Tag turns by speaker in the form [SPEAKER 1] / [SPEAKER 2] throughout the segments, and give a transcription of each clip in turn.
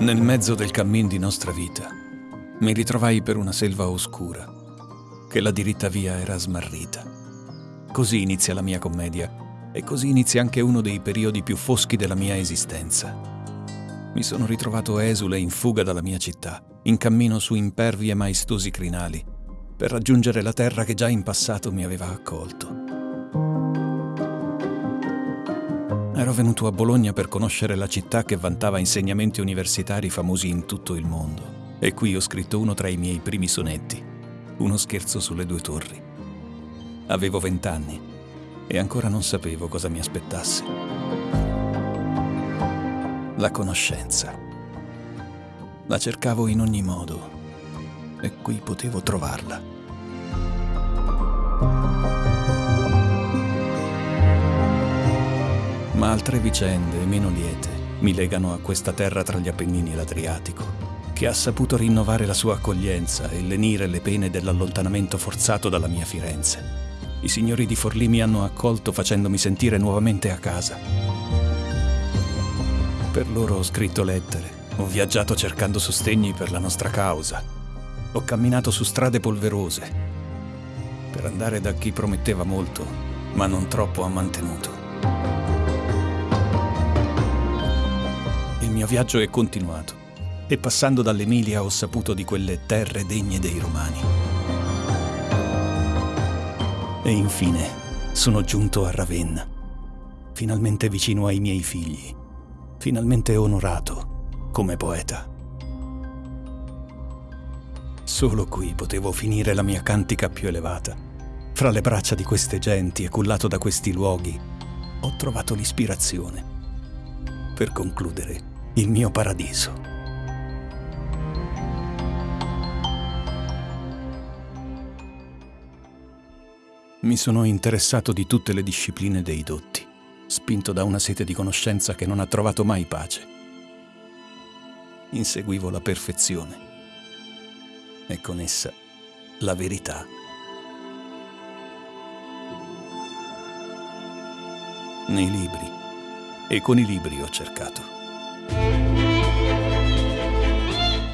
[SPEAKER 1] Nel mezzo del cammin di nostra vita, mi ritrovai per una selva oscura, che la diritta via era smarrita. Così inizia la mia commedia e così inizia anche uno dei periodi più foschi della mia esistenza. Mi sono ritrovato esule in fuga dalla mia città, in cammino su impervi e maestosi crinali, per raggiungere la terra che già in passato mi aveva accolto. Ero venuto a Bologna per conoscere la città che vantava insegnamenti universitari famosi in tutto il mondo. E qui ho scritto uno tra i miei primi sonetti, uno scherzo sulle due torri. Avevo vent'anni e ancora non sapevo cosa mi aspettasse. La conoscenza. La cercavo in ogni modo e qui potevo trovarla. Ma altre vicende, meno liete, mi legano a questa terra tra gli Appennini e l'Adriatico, che ha saputo rinnovare la sua accoglienza e lenire le pene dell'allontanamento forzato dalla mia Firenze. I signori di Forlì mi hanno accolto facendomi sentire nuovamente a casa. Per loro ho scritto lettere, ho viaggiato cercando sostegni per la nostra causa, ho camminato su strade polverose, per andare da chi prometteva molto, ma non troppo ha mantenuto. Mio viaggio è continuato e passando dall'Emilia ho saputo di quelle terre degne dei Romani. E infine sono giunto a Ravenna, finalmente vicino ai miei figli, finalmente onorato come poeta. Solo qui potevo finire la mia cantica più elevata. Fra le braccia di queste genti e cullato da questi luoghi, ho trovato l'ispirazione. Per concludere, il mio paradiso. Mi sono interessato di tutte le discipline dei dotti, spinto da una sete di conoscenza che non ha trovato mai pace. Inseguivo la perfezione e con essa la verità. Nei libri e con i libri ho cercato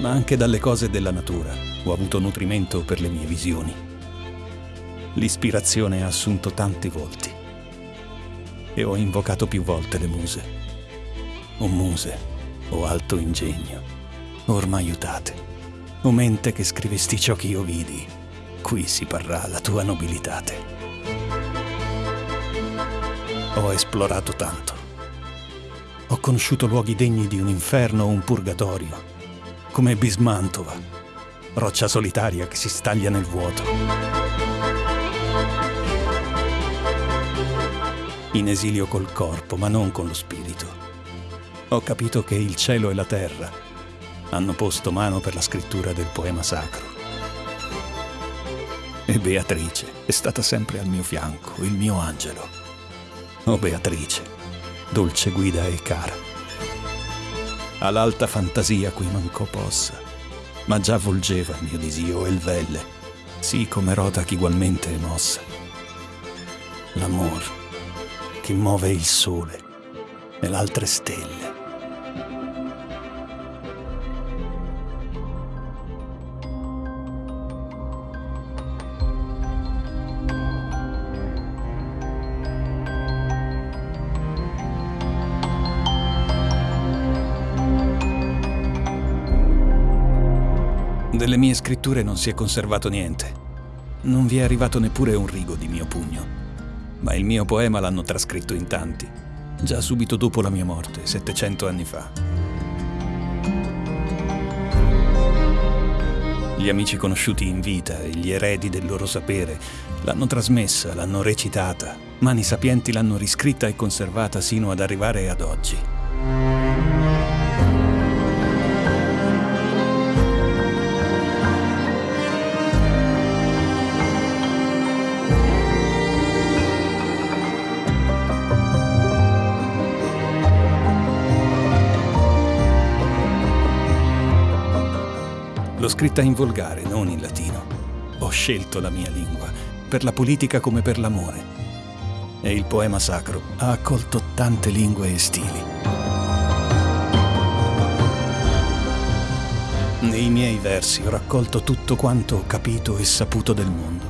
[SPEAKER 1] ma anche dalle cose della natura ho avuto nutrimento per le mie visioni. L'ispirazione ha assunto tanti volti e ho invocato più volte le muse. O muse, o alto ingegno, ormai aiutate, o mente che scrivesti ciò che io vidi, qui si parrà la tua nobilitate. Ho esplorato tanto. Ho conosciuto luoghi degni di un inferno o un purgatorio come Bismantova, roccia solitaria che si staglia nel vuoto. In esilio col corpo, ma non con lo spirito. Ho capito che il cielo e la terra hanno posto mano per la scrittura del poema sacro. E Beatrice è stata sempre al mio fianco, il mio angelo. Oh Beatrice, dolce guida e cara all'alta fantasia cui mancò possa, ma già volgeva il mio disio e il velle, sì come Rotac ugualmente è mossa. L'amor che muove il sole e l'altre stelle Delle mie scritture non si è conservato niente. Non vi è arrivato neppure un rigo di mio pugno. Ma il mio poema l'hanno trascritto in tanti, già subito dopo la mia morte, 700 anni fa. Gli amici conosciuti in vita e gli eredi del loro sapere l'hanno trasmessa, l'hanno recitata, mani sapienti l'hanno riscritta e conservata sino ad arrivare ad oggi. L'ho scritta in volgare, non in latino. Ho scelto la mia lingua, per la politica come per l'amore. E il poema sacro ha accolto tante lingue e stili. Nei miei versi ho raccolto tutto quanto ho capito e saputo del mondo.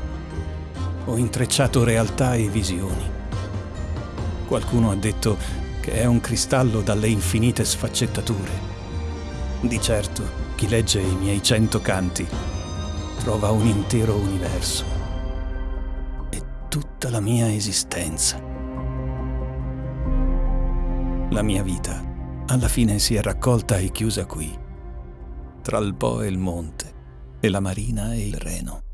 [SPEAKER 1] Ho intrecciato realtà e visioni. Qualcuno ha detto che è un cristallo dalle infinite sfaccettature. Di certo, chi legge i miei cento canti trova un intero universo e tutta la mia esistenza. La mia vita alla fine si è raccolta e chiusa qui tra il Po e il Monte, e la Marina e il Reno.